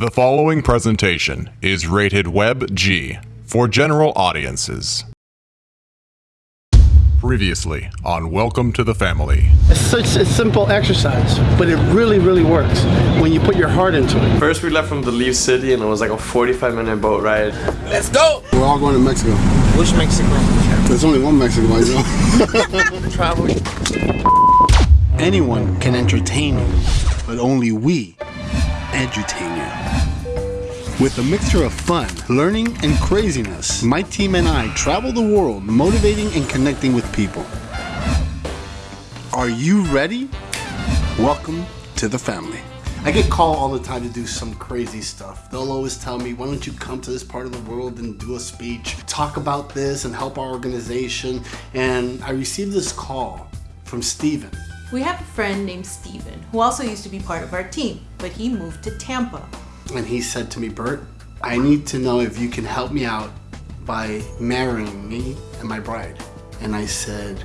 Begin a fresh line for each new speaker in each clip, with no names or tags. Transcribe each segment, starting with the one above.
The following presentation is rated Web G for general audiences. Previously on Welcome to the Family.
It's such a simple exercise, but it really, really works when you put your heart into it.
First, we left from the Leaf City, and it was like a 45 minute boat ride.
Let's go!
We're all going to Mexico.
Which Mexico?
There's only one Mexico, I know.
Travel.
Anyone can entertain you, but only we edutain you. With a mixture of fun, learning, and craziness, my team and I travel the world motivating and connecting with people. Are you ready? Welcome to the family. I get called all the time to do some crazy stuff. They'll always tell me, why don't you come to this part of the world and do a speech, talk about this and help our organization. And I received this call from Steven.
We have a friend named Steven who also used to be part of our team, but he moved to Tampa.
And he said to me, Bert, I need to know if you can help me out by marrying me and my bride. And I said,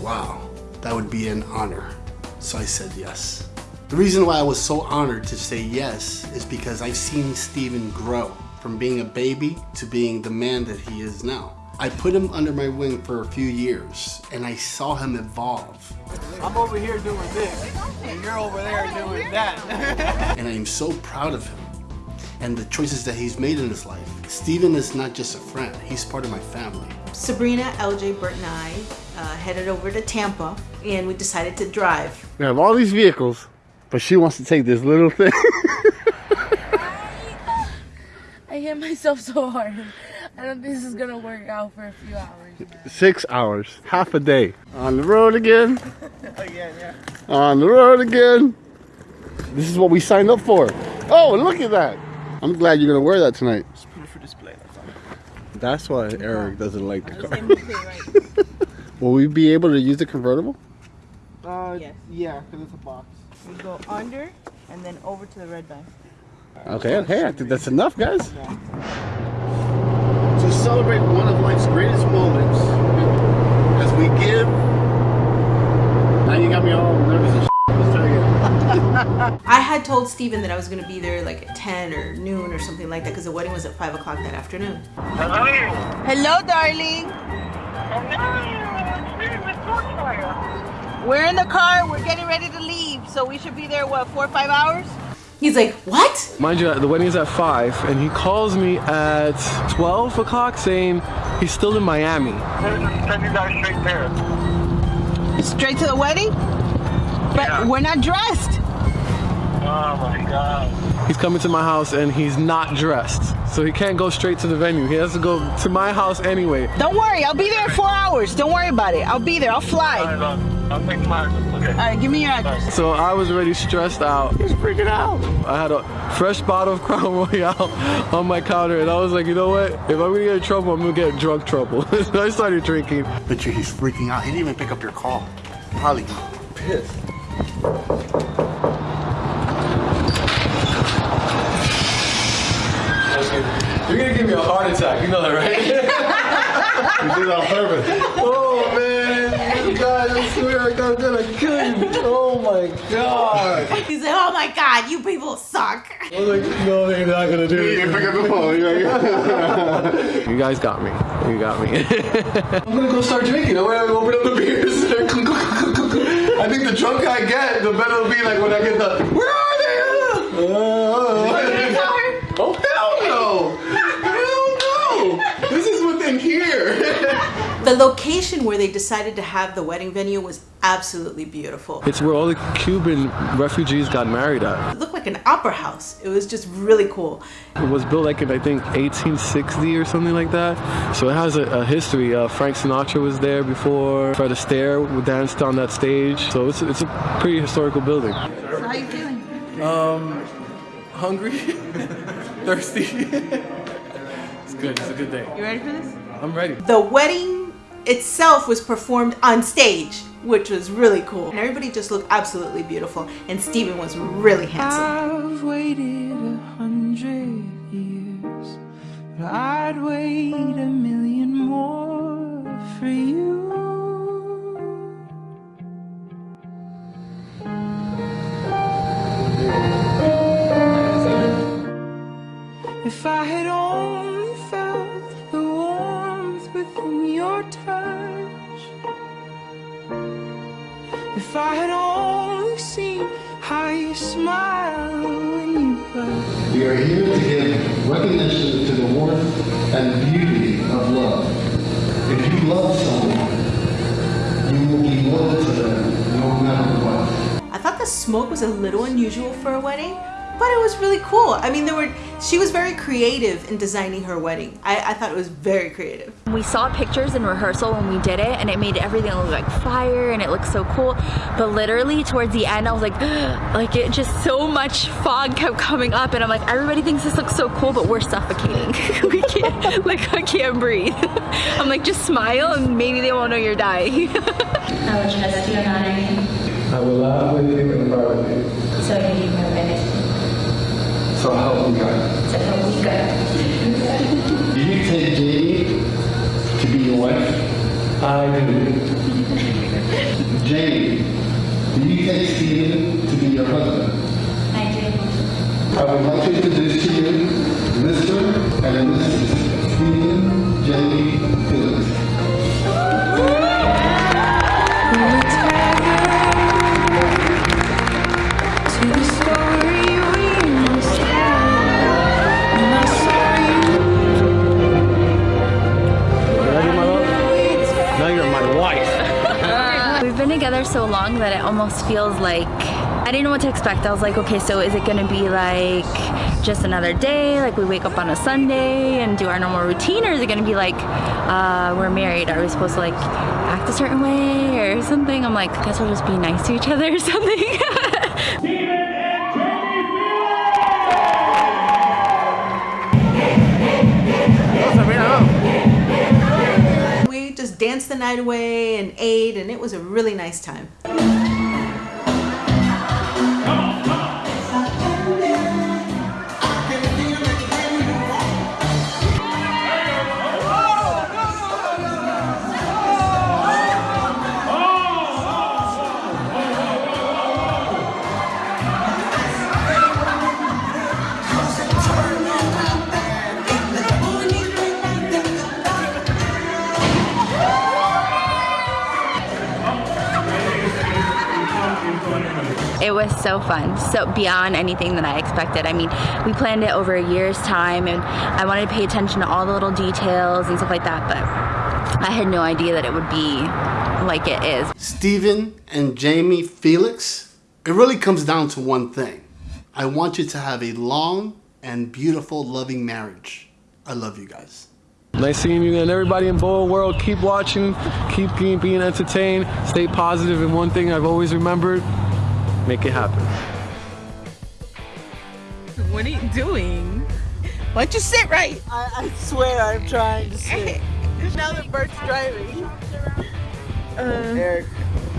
wow, that would be an honor. So I said yes. The reason why I was so honored to say yes is because I've seen Steven grow from being a baby to being the man that he is now. I put him under my wing for a few years and I saw him evolve.
I'm over here doing this, and you're over there doing that.
and I am so proud of him and the choices that he's made in his life. Steven is not just a friend, he's part of my family.
Sabrina, LJ, Bert, and I uh, headed over to Tampa and we decided to drive.
We have all these vehicles, but she wants to take this little thing.
I hit myself so hard. I don't think this is gonna work out for a few hours.
Six hours, half a day. On the road again.
Again, yeah.
On the road again. This is what we signed up for. Oh, look at that. I'm glad you're gonna wear that tonight.
It's for display. That's.
That's why Eric doesn't like the car. Will we be able to use the convertible?
Uh,
Yes.
yeah, because it's a box.
We go under and then over to the red line.
Okay, okay, I think that's enough, guys. To celebrate one of life's greatest moments, as we give. Now you got me all nervous and Let's try again.
I had told Steven that I was going to be there like at 10 or noon or something like that because the wedding was at 5 o'clock that afternoon.
Hello, Hello, darling. We're in the car. We're getting ready to leave, so we should be there. What, four or five hours?
He's like, what?
Mind you, the wedding is at 5, and he calls me at 12 o'clock saying he's still in Miami.
Straight to the wedding? But we're not dressed.
He's coming to my house and he's not dressed. So he can't go straight to the venue. He has to go to my house anyway.
Don't worry, I'll be there in four hours. Don't worry about it. I'll be there. I'll fly. All right, give me your address.
So I was already stressed out. He's freaking out. I had a fresh bottle of Crown Royal on my counter and I was like, you know what? If I'm gonna get in trouble, I'm gonna get drunk trouble. so I started drinking.
But he's freaking out. He didn't even pick up your call. Probably pissed.
You know that, right?
He did it on purpose.
oh man, you guys, I swear I'm gonna kill you. Oh my god.
He's like, oh my god, you people suck.
I was like, no, they're not gonna do it.
didn't pick up the phone. You're like,
You guys got me. You got me. I'm gonna go start drinking. I'm gonna open up the beers. I think the drunker I get, the better it'll be like when I get the, where are they? Uh, oh, hell no. Hell no. This is within here.
The location where they decided to have the wedding venue was absolutely beautiful.
It's where all the Cuban refugees got married at.
It looked like an opera house. It was just really cool.
It was built like in I think 1860 or something like that. So it has a, a history. Uh, Frank Sinatra was there before. Fred Astaire danced on that stage. So it's, it's a pretty historical building.
So how you feeling?
Um, Hungry, thirsty. it's good. It's a good day.
You ready for this?
I'm ready.
The wedding itself was performed on stage, which was really cool. And everybody just looked absolutely beautiful. And Steven was really handsome.
I've waited a hundred years, but I'd wait a you smile when you blush.
We are here to give recognition to the warmth and beauty of love. If you love someone, you will be loyal to them no matter what.
I thought the smoke was a little unusual for a wedding, but it was really cool. I mean, there were she was very creative in designing her wedding. I, I thought it was very creative.
We saw pictures in rehearsal when we did it and it made everything look like fire and it looked so cool. But literally towards the end I was like, like it just so much fog kept coming up and I'm like, everybody thinks this looks so cool but we're suffocating. we can't, like I can't breathe. I'm like, just smile and maybe they won't know you're dying.
I will trust you and honor you.
I will love with you and love with you.
So you do my best.
So help me God.
So help me God.
Do you take Jamie to be your wife?
I do.
Jamie, do you take Steven to be your husband?
I do.
I would like to introduce to
together so long that it almost feels like I didn't know what to expect. I was like, okay, so is it gonna be like just another day, like we wake up on a Sunday and do our normal routine, or is it gonna be like uh, we're married? Are we supposed to like act a certain way or something? I'm like, I guess we'll just be nice to each other or something.
The night away and ate, and it was a really nice time.
It was so fun, so beyond anything that I expected. I mean, we planned it over a year's time and I wanted to pay attention to all the little details and stuff like that, but I had no idea that it would be like it is.
Steven and Jamie Felix, it really comes down to one thing. I want you to have a long and beautiful, loving marriage. I love you guys.
Nice seeing you and everybody in Boa World. Keep watching, keep being, being entertained, stay positive, and one thing I've always remembered, make it happen.
What are you doing? Why don't you sit right? I, I swear I'm trying to sit. now that Bert's driving. Uh, Eric,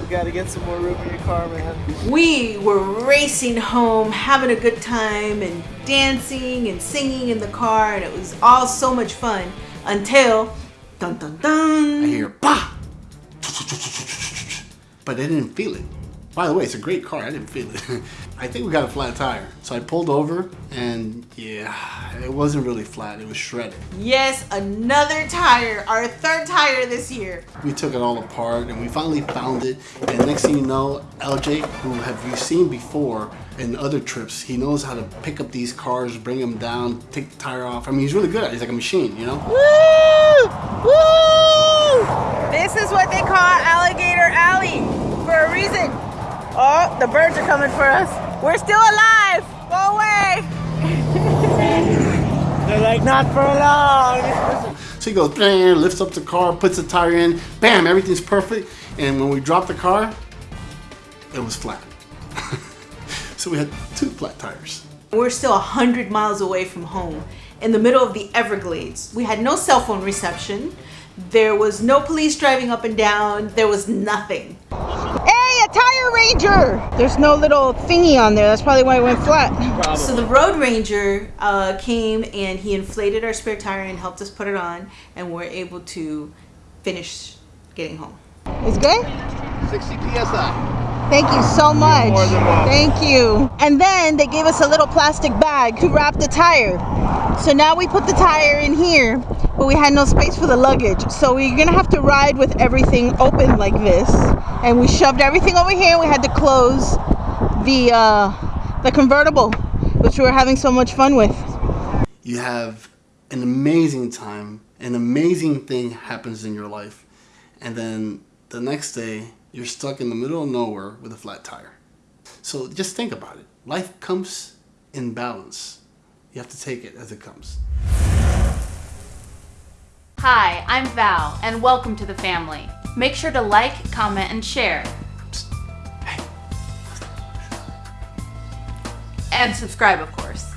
you gotta get some more room in your car, man.
We were racing home, having a good time, and dancing and singing in the car, and it was all so much fun until dun dun dun.
I hear bah! But I didn't feel it. By the way, it's a great car. I didn't feel it. I think we got a flat tire. So I pulled over and yeah, it wasn't really flat. It was shredded.
Yes, another tire, our third tire this year.
We took it all apart and we finally found it. And next thing you know, LJ, who have you seen before in other trips, he knows how to pick up these cars, bring them down, take the tire off. I mean, he's really good at it. He's like a machine, you know?
Woo! Woo! This is what they call Alligator Alley for a reason. Oh, the birds are coming for us. We're still alive. Go away. They're like, not for long.
So he goes, bam, lifts up the car, puts the tire in, bam, everything's perfect. And when we dropped the car, it was flat. so we had two flat tires.
We're still 100 miles away from home in the middle of the Everglades. We had no cell phone reception. There was no police driving up and down. There was nothing.
Hey, a tire ranger! There's no little thingy on there. That's probably why it went flat.
So the road ranger uh, came and he inflated our spare tire and helped us put it on, and we're able to finish getting home.
It's good?
60 psi.
Thank you so much.
more than welcome.
Thank you. And then they gave us a little plastic bag to wrap the tire. So now we put the tire in here, but we had no space for the luggage. So we're gonna have to ride with everything open like this. And we shoved everything over here. We had to close the uh, the convertible, which we were having so much fun with.
You have an amazing time, an amazing thing happens in your life, and then the next day you're stuck in the middle of nowhere with a flat tire. So just think about it. Life comes in balance. You have to take it as it comes.
Hi, I'm Val, and welcome to the family. Make sure to like, comment, and share. And subscribe, of course.